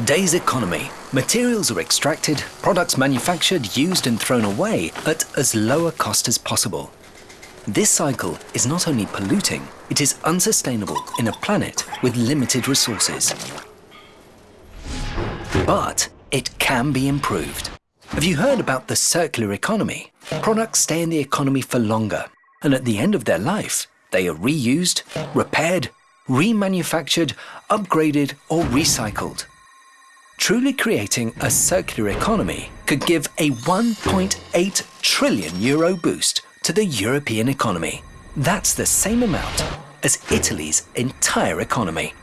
today's economy, materials are extracted, products manufactured, used and thrown away at as low a cost as possible. This cycle is not only polluting, it is unsustainable in a planet with limited resources. But it can be improved. Have you heard about the circular economy? Products stay in the economy for longer, and at the end of their life, they are reused, repaired, remanufactured, upgraded or recycled. Truly creating a circular economy could give a 1.8 trillion euro boost to the European economy. That's the same amount as Italy's entire economy.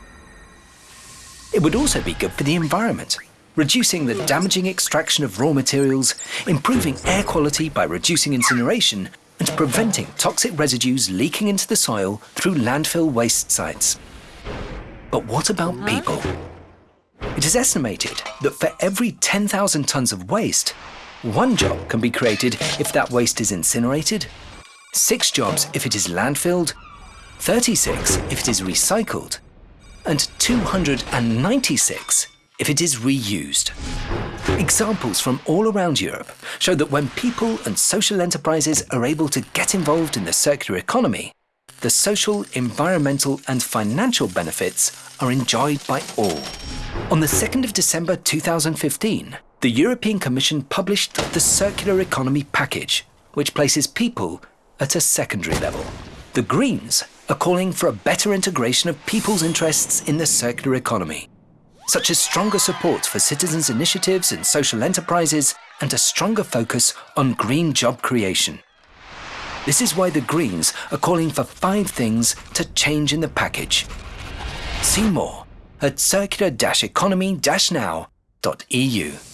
It would also be good for the environment, reducing the damaging extraction of raw materials, improving air quality by reducing incineration, and preventing toxic residues leaking into the soil through landfill waste sites. But what about people? It is estimated that for every 10,000 tonnes of waste, one job can be created if that waste is incinerated, six jobs if it is landfilled, 36 if it is recycled, and 296 if it is reused. Examples from all around Europe show that when people and social enterprises are able to get involved in the circular economy, the social, environmental and financial benefits are enjoyed by all. On the 2nd of December 2015, the European Commission published the Circular Economy Package, which places people at a secondary level. The Greens are calling for a better integration of people's interests in the circular economy, such as stronger support for citizens' initiatives and social enterprises and a stronger focus on green job creation. This is why the Greens are calling for five things to change in the package. See more at circular-economy-now.eu.